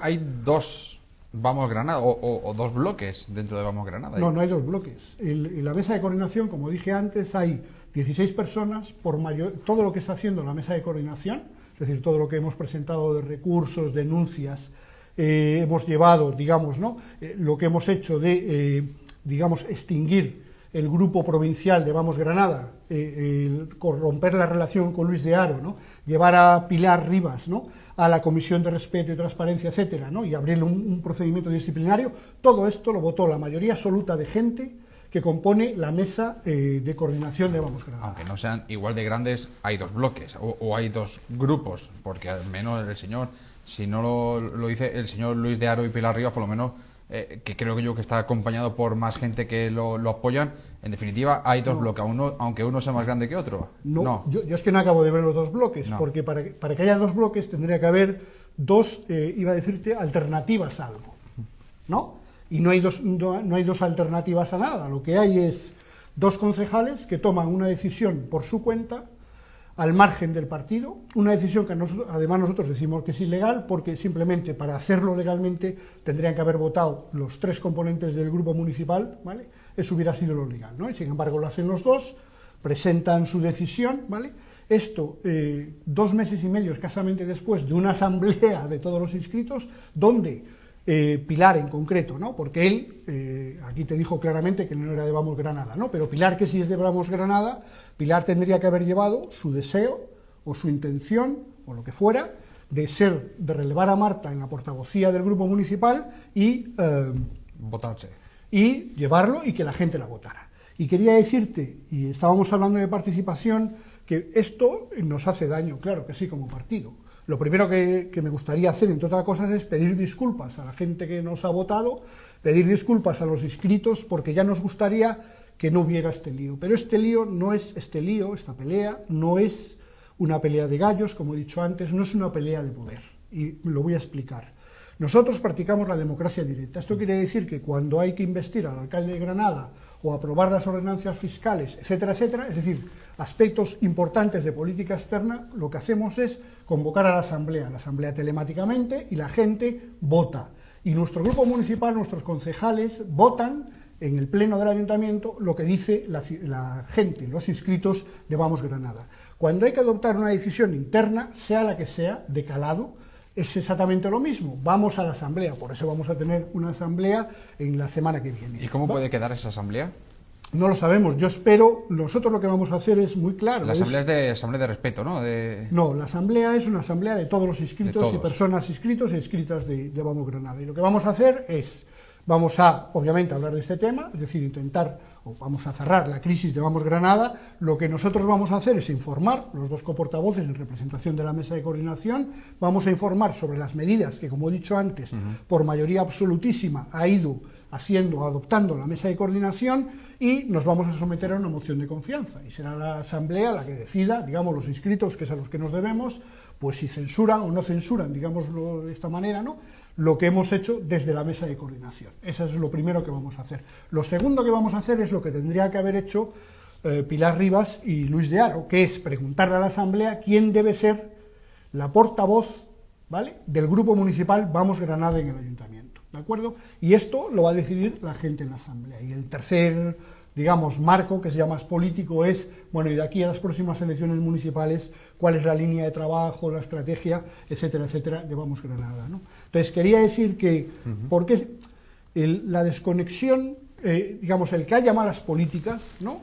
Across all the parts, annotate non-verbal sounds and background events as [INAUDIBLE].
hay dos Vamos Granada o, dos bloques dentro de Vamos Granada. No, no hay dos bloques. En la mesa de coordinación, como dije antes, hay 16 personas por mayor, todo lo que está haciendo la mesa de coordinación, es decir, todo lo que hemos presentado de recursos, denuncias, eh, hemos llevado, digamos, ¿no? Eh, lo que hemos hecho de, eh, digamos, extinguir el grupo provincial de Vamos Granada, corromper la relación con Luis de Aro, ¿no? llevar a Pilar Rivas ¿no? a la Comisión de Respeto y Transparencia, etcétera, ¿no? y abrirle un, procedimiento disciplinario, todo esto lo votó la mayoría absoluta de gente que compone la mesa de coordinación de Vamos Granada. Aunque no sean igual de grandes, hay dos bloques o, o hay dos grupos, porque al menos el señor si no lo, dice el señor Luis de Aro y Pilar Rivas, por lo menos, eh, que creo que yo que está acompañado por más gente que lo, apoyan, en definitiva hay dos bloques, uno, aunque uno sea más grande que otro. No, Yo, es que no acabo de ver los dos bloques, porque para, para, que haya dos bloques tendría que haber dos, eh, iba a decirte, alternativas a algo, ¿no? Y no hay, dos, no hay dos alternativas a nada, lo que hay es dos concejales que toman una decisión por su cuenta al margen del partido, una decisión que además nosotros decimos que es ilegal porque simplemente para hacerlo legalmente tendrían que haber votado los tres componentes del grupo municipal, ¿vale? Eso hubiera sido lo legal, ¿no? Y sin embargo lo hacen los dos, presentan su decisión, ¿vale? Esto eh, dos meses y medio escasamente después de una asamblea de todos los inscritos, donde eh, Pilar en concreto, ¿no? Porque él, eh, aquí te dijo claramente que no era de Vamos Granada, ¿no? Pero Pilar, que sí es de Vamos Granada, Pilar tendría que haber llevado su deseo o su intención o lo que fuera de ser, de relevar a Marta en la portavocía del grupo municipal y eh, votarse y llevarlo y que la gente la votara. Y quería decirte, y estábamos hablando de participación, que esto nos hace daño, claro que sí, como partido lo primero que, me gustaría hacer, entre otras cosas, es pedir disculpas a la gente que nos ha votado, pedir disculpas a los inscritos, porque ya nos gustaría que no hubiera este lío. Pero este lío no es este lío, esta pelea, no es una pelea de gallos, como he dicho antes, no es una pelea de poder. Y lo voy a explicar. Nosotros practicamos la democracia directa. Esto quiere decir que cuando hay que investir al alcalde de Granada o aprobar las ordenancias fiscales, etcétera, etcétera, es decir, aspectos importantes de política externa, lo que hacemos es convocar a la asamblea, la asamblea telemáticamente y la gente vota. Y nuestro grupo municipal, nuestros concejales votan en el pleno del ayuntamiento lo que dice la, la gente, los inscritos de Vamos Granada. Cuando hay que adoptar una decisión interna, sea la que sea, de calado, es exactamente lo mismo. Vamos a la asamblea, por eso vamos a tener una asamblea en la semana que viene. ¿Y cómo puede quedar esa asamblea? No lo sabemos. Yo espero, nosotros lo que vamos a hacer es muy claro. La asamblea es, de asamblea de respeto, ¿no? No, la asamblea es una asamblea de todos los inscritos y personas inscritos e inscritas de, de Vamos Granada. Y lo que vamos a hacer es Vamos a, obviamente, hablar de este tema, es decir, intentar, o vamos a cerrar la crisis de Vamos Granada. Lo que nosotros vamos a hacer es informar, los dos coportavoces en representación de la mesa de coordinación, vamos a informar sobre las medidas que, como he dicho antes, por mayoría absolutísima ha ido haciendo, adoptando la mesa de coordinación y nos vamos a someter a una moción de confianza. Y será la Asamblea la que decida, digamos, los inscritos, que es a los que nos debemos, pues si censuran o no censuran, digámoslo de esta manera, ¿no? Lo que hemos hecho desde la mesa de coordinación. Eso es lo primero que vamos a hacer. Lo segundo que vamos a hacer es lo que tendría que haber hecho eh, Pilar Rivas y Luis de Aro, que es preguntarle a la Asamblea quién debe ser la portavoz ¿vale? del grupo municipal Vamos Granada en el Ayuntamiento. ¿De acuerdo? Y esto lo va a decidir la gente en la Asamblea. Y el tercer digamos, marco, que sea más político, es, bueno, y de aquí a las próximas elecciones municipales, cuál es la línea de trabajo, la estrategia, etcétera, etcétera, de Vamos Granada. ¿no? Entonces, quería decir que, porque la desconexión, eh, digamos, el que haya malas políticas, ¿no?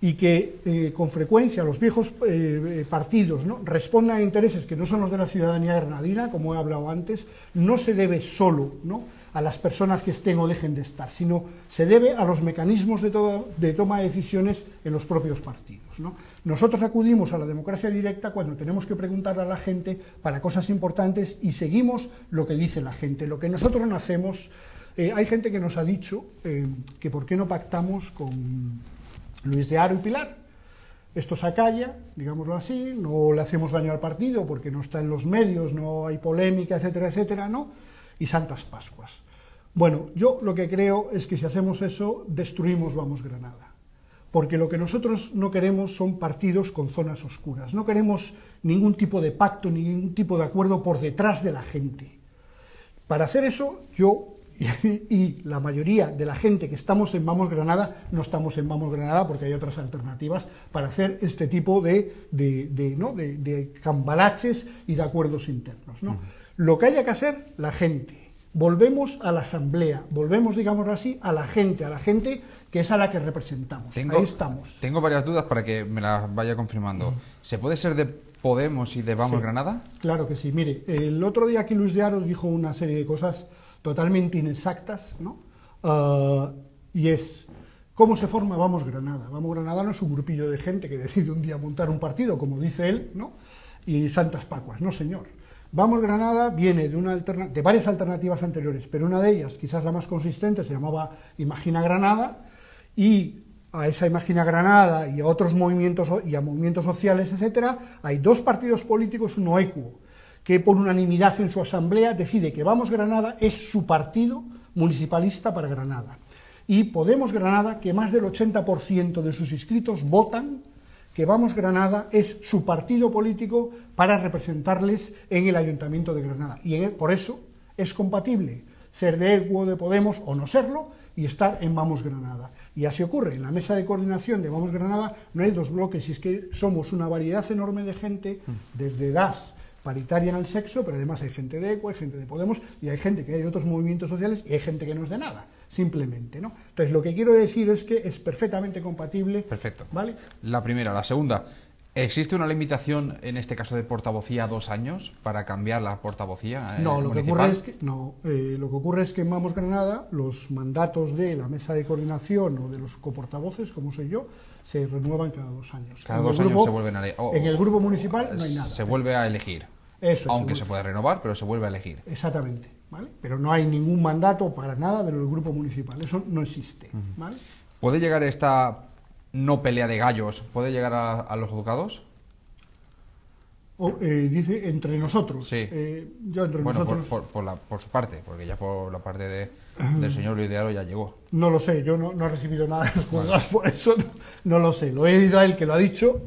y que eh, con frecuencia los viejos eh, partidos ¿no? respondan a intereses que no son los de la ciudadanía granadina, como he hablado antes, no se debe solo ¿no? A las personas que estén o dejen de estar, sino se debe a los mecanismos de, de toma de decisiones en los propios partidos. ¿no? Nosotros acudimos a la democracia directa cuando tenemos que preguntar a la gente para cosas importantes y seguimos lo que dice la gente. Lo que nosotros no hacemos, eh, hay gente que nos ha dicho eh, que por qué no pactamos con Luis de Aro y Pilar. Esto se acalla, digámoslo así, no le hacemos daño al partido porque no está en los medios, no hay polémica, etcétera, etcétera, ¿no? y Santas Pascuas. Bueno, yo lo que creo es que si hacemos eso, destruimos Vamos Granada. Porque lo que nosotros no queremos son partidos con zonas oscuras. No queremos ningún tipo de pacto, ningún tipo de acuerdo por detrás de la gente. Para hacer eso, yo [LAUGHS] y, la mayoría de la gente que estamos en Vamos Granada no estamos en Vamos Granada porque hay otras alternativas para hacer este tipo de, de, cambalaches y de acuerdos internos. Lo que haya que hacer, la gente. Volvemos a la asamblea, volvemos, digamos así, a la gente, a la gente que es a la que representamos. Ahí estamos. Tengo varias dudas para que me las vaya confirmando. ¿Se puede ser de Podemos y de Vamos Granada? Claro que sí. Mire, el otro día aquí Luis de Aro dijo una serie de cosas totalmente inexactas, ¿no? Ah, y es, ¿cómo se forma Vamos Granada? Vamos Granada no es un grupillo de gente que decide un día montar un partido, como dice él, ¿no? Y Santas Pacuas, no señor. Vamos Granada viene de, una de varias alternativas anteriores, pero una de ellas, quizás la más consistente, se llamaba Imagina Granada, y a esa Imagina Granada y a otros movimientos y a movimientos sociales, etcétera, hay dos partidos políticos, uno equo, que por unanimidad en su asamblea decide que Vamos Granada es su partido municipalista para Granada. Y Podemos Granada, que más del 80% de sus inscritos votan que Vamos Granada es su partido político para representarles en el Ayuntamiento de Granada. Y por eso es compatible ser de EGUO, de Podemos o no serlo y estar en Vamos Granada. Y así ocurre. En la mesa de coordinación de Vamos Granada no hay dos bloques, y es que somos una variedad enorme de gente, desde edad, paritaria en el sexo, pero además hay gente de ECO, hay gente de Podemos y hay gente que hay de otros movimientos sociales y hay gente que no es de nada, simplemente, ¿no? Entonces, lo que quiero decir es que es perfectamente compatible. Perfecto. ¿Vale? La primera. La segunda, ¿Existe una limitación en este caso de portavocía a dos años para cambiar la portavocía? Eh, no, lo que, ocurre es que, no eh, lo que ocurre es que en Vamos Granada los mandatos de la mesa de coordinación o de los coportavoces, como soy yo, se renuevan cada dos años. Cada dos años se vuelven a elegir. en el grupo municipal no hay nada. Se vuelve a elegir. Eso, Aunque se, puede renovar, pero se vuelve a elegir. Exactamente. ¿Vale? Pero no hay ningún mandato para nada del grupo municipal. Eso no existe. ¿vale? ¿Puede llegar esta no pelea de gallos, puede llegar a, los juzgados? Eh, dice entre nosotros. Sí. Eh, yo entre bueno, nosotros... por, por, la, por, su parte, porque ya por la parte de, [CLEARS THROAT] del señor Luis de Aro ya llegó. No lo sé, yo no, he recibido nada de los juzgados, [LAUGHS] por eso no, lo sé. Lo he oído a él que lo ha dicho.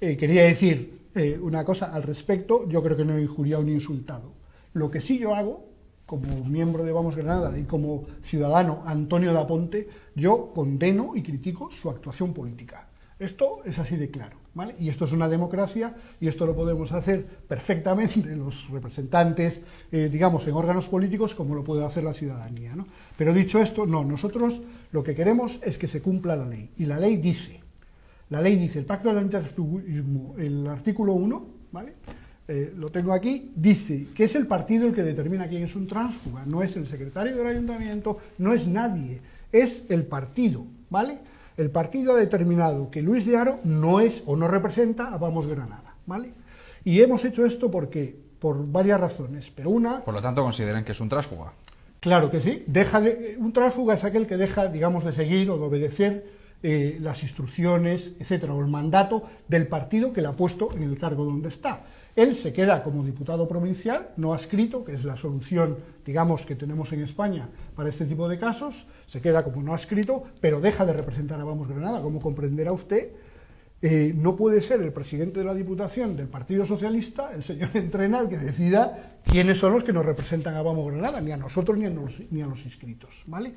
Eh, quería decir una cosa al respecto, yo creo que no he injuriado ni insultado. Lo que sí yo hago como miembro de Vamos Granada y como ciudadano Antonio Daponte, yo condeno y critico su actuación política. Esto es así de claro, ¿vale? Y esto es una democracia y esto lo podemos hacer perfectamente [LAUGHS] los representantes, eh, digamos, en órganos políticos como lo puede hacer la ciudadanía, ¿no? Pero dicho esto, no, nosotros lo que queremos es que se cumpla la ley. Y la ley dice, la ley dice, el pacto del interfugismo, el artículo 1, ¿vale? Eh, lo tengo aquí, dice que es el partido el que determina quién es un tránsfuga, no es el secretario del ayuntamiento, no es nadie, es el partido, ¿vale? El partido ha determinado que Luis de Aro no es o no representa a Vamos Granada, ¿vale? Y hemos hecho esto porque por varias razones, pero una... Por lo tanto, consideran que es un tránsfuga. Claro que sí. Deja de, un tránsfuga es aquel que deja, digamos, de seguir o de obedecer eh, las instrucciones, etcétera, o el mandato del partido que le ha puesto en el cargo donde está. Él se queda como diputado provincial, no adscrito, que es la solución, digamos, que tenemos en España para este tipo de casos, se queda como no adscrito, pero deja de representar a Vamos Granada. Como comprenderá usted, eh, no puede ser el presidente de la Diputación del Partido Socialista, el señor [LAUGHS] Entrena, el que decida quiénes son los que nos representan a Vamos Granada, ni a nosotros ni a los, inscritos. ¿vale?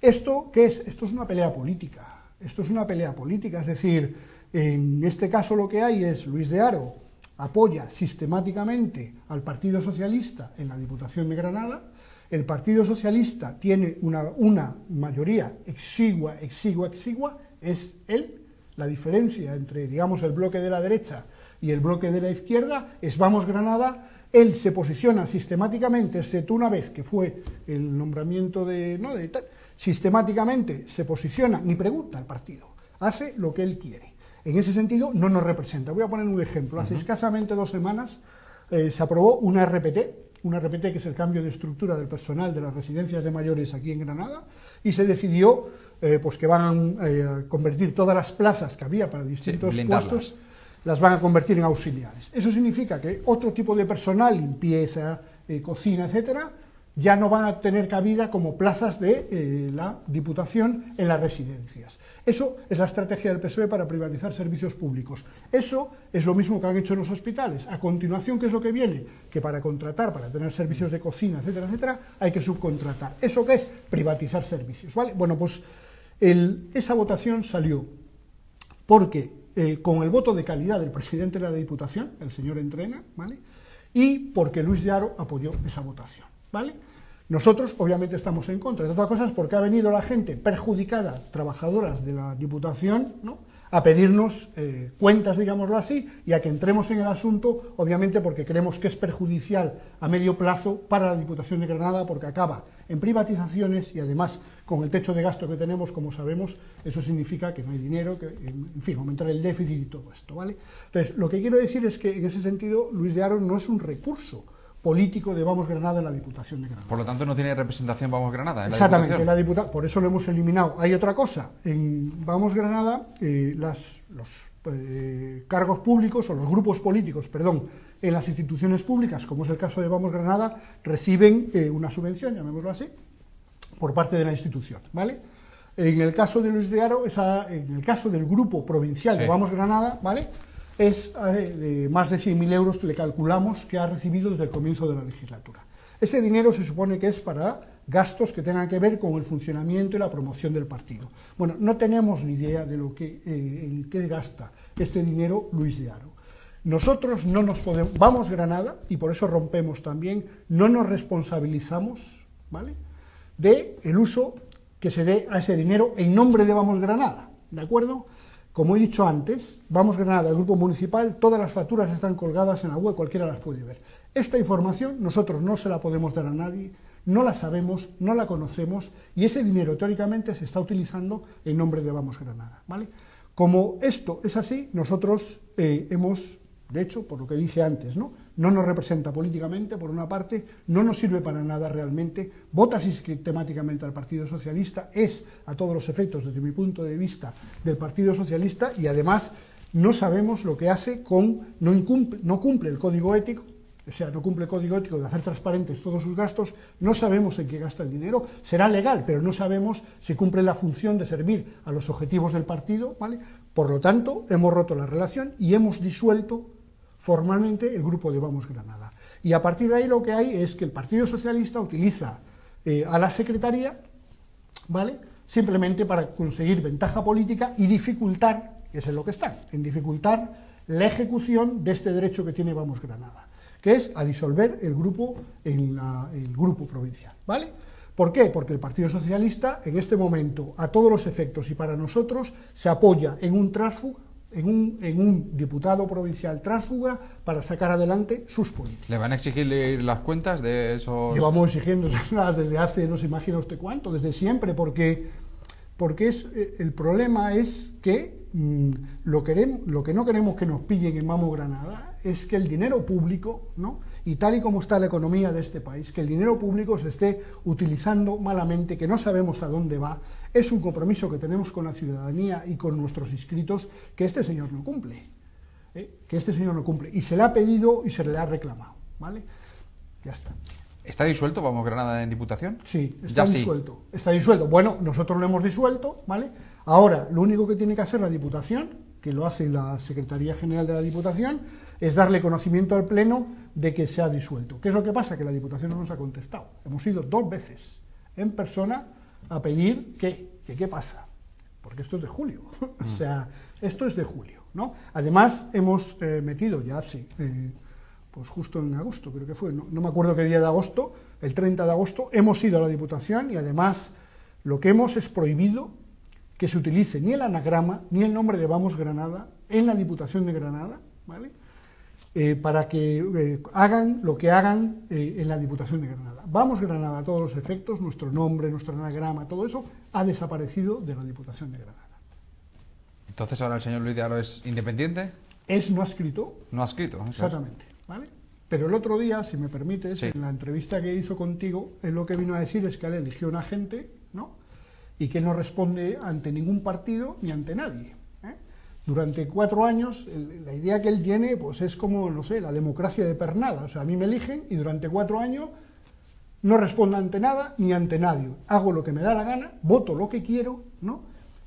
¿Esto es? Esto es una pelea política. Esto es una pelea política, es decir, en este caso lo que hay es Luis de Aro, apoya sistemáticamente al Partido Socialista en la Diputación de Granada. El Partido Socialista tiene una, mayoría exigua, exigua, exigua, es él. La diferencia entre, digamos, el bloque de la derecha y el bloque de la izquierda es Vamos Granada. Él se posiciona sistemáticamente, excepto una vez que fue el nombramiento de, ¿no? de tal, sistemáticamente se posiciona, ni pregunta al partido, hace lo que él quiere en ese sentido no nos representa. Voy a poner un ejemplo. Hace escasamente dos semanas eh, se aprobó una RPT, una RPT que es el cambio de estructura del personal de las residencias de mayores aquí en Granada, y se decidió eh, pues que van eh, a convertir todas las plazas que había para distintos puestos, las van a convertir en auxiliares. Eso significa que otro tipo de personal, limpieza, cocina, etcétera, ya no van a tener cabida como plazas de eh, la Diputación en las residencias. Eso es la estrategia del PSOE para privatizar servicios públicos. Eso es lo mismo que han hecho en los hospitales. A continuación, ¿qué es lo que viene? Que para contratar, para tener servicios de cocina, etcétera, etcétera, hay que subcontratar. ¿Eso qué es? Privatizar servicios. ¿vale? Bueno, pues esa votación salió porque eh, con el voto de calidad del presidente de la Diputación, el señor Entrena, ¿vale? y porque Luis de apoyó esa votación. ¿Vale? Nosotros, obviamente, estamos en contra, de otras cosas, porque ha venido la gente perjudicada, trabajadoras de la Diputación, ¿no? a pedirnos eh, cuentas, digámoslo así, y a que entremos en el asunto, obviamente porque creemos que es perjudicial a medio plazo para la Diputación de Granada, porque acaba en privatizaciones y además con el techo de gasto que tenemos, como sabemos, eso significa que no hay dinero, que, en fin, aumentar el déficit y todo esto, ¿vale? Entonces, lo que quiero decir es que en ese sentido Luis de Aro no es un recurso, político de Vamos Granada en la Diputación de Granada. Por lo tanto, no tiene representación Vamos Granada. En la Exactamente, la por eso lo hemos eliminado. Hay otra cosa, en Vamos Granada, eh, las, los eh, cargos públicos o los grupos políticos, perdón, en las instituciones públicas, como es el caso de Vamos Granada, reciben eh, una subvención, llamémoslo así, por parte de la institución, ¿vale? En el caso de Luis de Aro, esa, en el caso del grupo provincial de Vamos Granada, ¿vale? Es eh, más de 100.000 euros que le calculamos que ha recibido desde el comienzo de la legislatura. Ese dinero se supone que es para gastos que tengan que ver con el funcionamiento y la promoción del partido. Bueno, no tenemos ni idea de lo que, eh, en qué gasta este dinero Luis de Aro. Nosotros no nos podemos, vamos Granada, y por eso rompemos también, no nos responsabilizamos, ¿vale?, de el uso que se dé a ese dinero en nombre de Vamos Granada, ¿de acuerdo? Como he dicho antes, Vamos Granada, el grupo municipal, todas las facturas están colgadas en la web, cualquiera las puede ver. Esta información nosotros no se la podemos dar a nadie, no la sabemos, no la conocemos y ese dinero teóricamente se está utilizando en nombre de Vamos Granada. ¿vale? Como esto es así, nosotros eh, hemos de hecho, por lo que dije antes, ¿no? no nos representa políticamente, por una parte, no nos sirve para nada realmente, vota sistemáticamente al Partido Socialista, es a todos los efectos, desde mi punto de vista, del Partido Socialista y además no sabemos lo que hace con, no, incumple, no cumple el código ético, o sea, no cumple el código ético de hacer transparentes todos sus gastos, no sabemos en qué gasta el dinero, será legal, pero no sabemos si cumple la función de servir a los objetivos del partido, ¿vale? Por lo tanto, hemos roto la relación y hemos disuelto formalmente el grupo de Vamos Granada. Y a partir de ahí lo que hay es que el Partido Socialista utiliza eh, a la Secretaría, ¿vale? Simplemente para conseguir ventaja política y dificultar, que es en lo que están, en dificultar la ejecución de este derecho que tiene Vamos Granada, que es a disolver el grupo en el grupo provincial, ¿vale? ¿Por qué? Porque el Partido Socialista en este momento, a todos los efectos y para nosotros, se apoya en un tránsfuga en un, en un diputado provincial tránsfuga para sacar adelante sus políticas. ¿Le van a exigir las cuentas de esos...? Llevamos exigiendo [LAUGHS] desde hace, no se imagina usted cuánto, desde siempre, porque, porque es, eh, el problema es que mm, lo, queremos, lo que no queremos que nos pillen en Mamo Granada es que el dinero público, ¿no? y tal y como está la economía de este país, que el dinero público se esté utilizando malamente, que no sabemos a dónde va, es un compromiso que tenemos con la ciudadanía y con nuestros inscritos que este señor no cumple. ¿eh? Que este señor no cumple. Y se le ha pedido y se le ha reclamado. ¿Vale? Ya está. ¿Está disuelto Vamos Granada en Diputación? Sí, está disuelto. Está disuelto. Bueno, nosotros lo hemos disuelto, ¿vale? Ahora, lo único que tiene que hacer la Diputación, que lo hace la Secretaría General de la Diputación, es darle conocimiento al Pleno de que se ha disuelto. ¿Qué es lo que pasa? Que la Diputación no nos ha contestado. Hemos ido dos veces en persona a pedir que, ¿qué pasa? Porque esto es de julio. [LAUGHS] o mm. sea, esto es de julio. ¿no? Además, hemos eh, metido ya hace, eh, pues justo en agosto, creo que fue, no, no me acuerdo qué día de agosto, el 30 de agosto, hemos ido a la Diputación y además lo que hemos es prohibido que se utilice ni el anagrama ni el nombre de Vamos Granada en la Diputación de Granada, ¿vale? Eh, para que hagan lo que hagan en la Diputación de Granada. Vamos Granada a todos los efectos, nuestro nombre, nuestro anagrama, todo eso ha desaparecido de la Diputación de Granada. Entonces ahora el señor Luis de Aro es independiente. Es no ha escrito. No ha escrito. Exactamente. ¿vale? Pero el otro día, si me permites, en la entrevista que hizo contigo, él lo que vino a decir es que él eligió un agente, ¿no? Y que no responde ante ningún partido ni ante nadie durante cuatro años, la idea que él tiene, pues es como, no sé, la democracia de pernada. O sea, a mí me eligen y durante cuatro años no respondo ante nada ni ante nadie. Hago lo que me da la gana, voto lo que quiero, ¿no?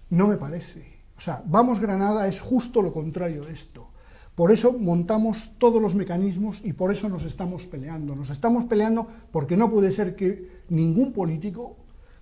No me parece. O sea, Vamos Granada es justo lo contrario de esto. Por eso montamos todos los mecanismos y por eso nos estamos peleando. Nos estamos peleando porque no puede ser que ningún político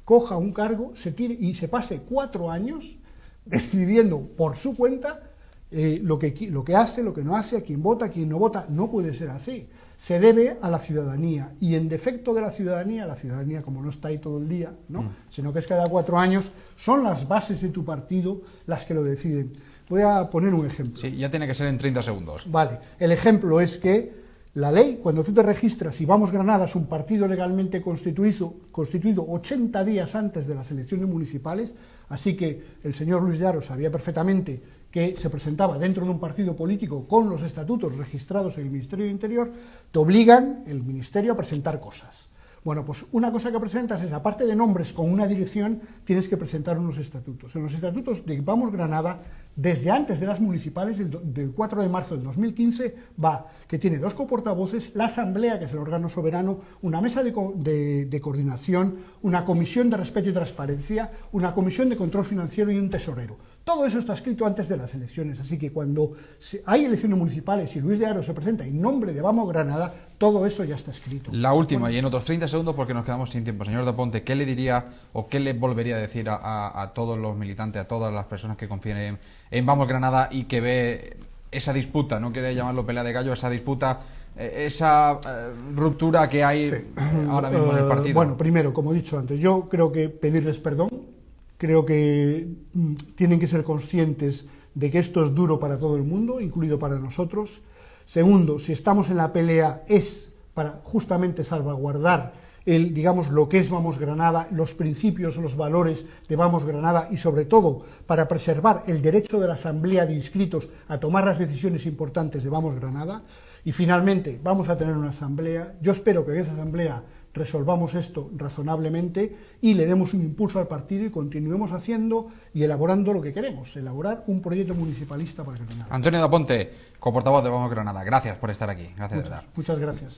coja un cargo se tire y se pase cuatro años decidiendo por su cuenta eh, lo, que, lo que hace, lo que no hace, a quién vota, a quién no vota. No puede ser así. Se debe a la ciudadanía. Y en defecto de la ciudadanía, la ciudadanía como no está ahí todo el día, ¿no? Mm. sino que es cada cuatro años, son las bases de tu partido las que lo deciden. Voy a poner un ejemplo. Sí, ya tiene que ser en 30 segundos. Vale. El ejemplo es que la ley, cuando tú te registras y Vamos Granada es un partido legalmente constituido, constituido 80 días antes de las elecciones municipales, así que el señor Luis de Aro sabía perfectamente que se presentaba dentro de un partido político con los estatutos registrados en el Ministerio de Interior, te obligan el Ministerio a presentar cosas. Bueno, pues una cosa que presentas es, aparte de nombres con una dirección, tienes que presentar unos estatutos. En los estatutos de Vamos Granada, desde antes de las municipales, del, 4 de marzo del 2015, va que tiene dos coportavoces, la Asamblea, que es el órgano soberano, una mesa de, de coordinación, una comisión de respeto y transparencia, una comisión de control financiero y un tesorero. Todo eso está escrito antes de las elecciones, así que cuando hay elecciones municipales y Luis de Aro se presenta en nombre de Vamos Granada, todo eso ya está escrito. La última, y en otros 30 segundos porque nos quedamos sin tiempo. Señor de Ponte, ¿qué le diría o qué le volvería a decir a, todos los militantes, a todas las personas que confíen en, Vamos Granada y que ve esa disputa, no quiere llamarlo pelea de gallo, esa disputa esa eh, ruptura que hay [CLEARS THROAT] ahora mismo en el partido? Bueno, primero, como he dicho antes, yo creo que pedirles perdón Creo que mm, tienen que ser conscientes de que esto es duro para todo el mundo, incluido para nosotros. Segundo, si estamos en la pelea es para justamente salvaguardar el, digamos, lo que es Vamos Granada, los principios, los valores de Vamos Granada y sobre todo para preservar el derecho de la Asamblea de inscritos a tomar las decisiones importantes de Vamos Granada. Y finalmente vamos a tener una asamblea. Yo espero que esa asamblea resolvamos esto razonablemente y le demos un impulso al partido y continuemos haciendo y elaborando lo que queremos, elaborar un proyecto municipalista para Granada. Antonio Daponte, coportavoz de Vamos Granada, gracias por estar aquí. Gracias, muchas, muchas gracias.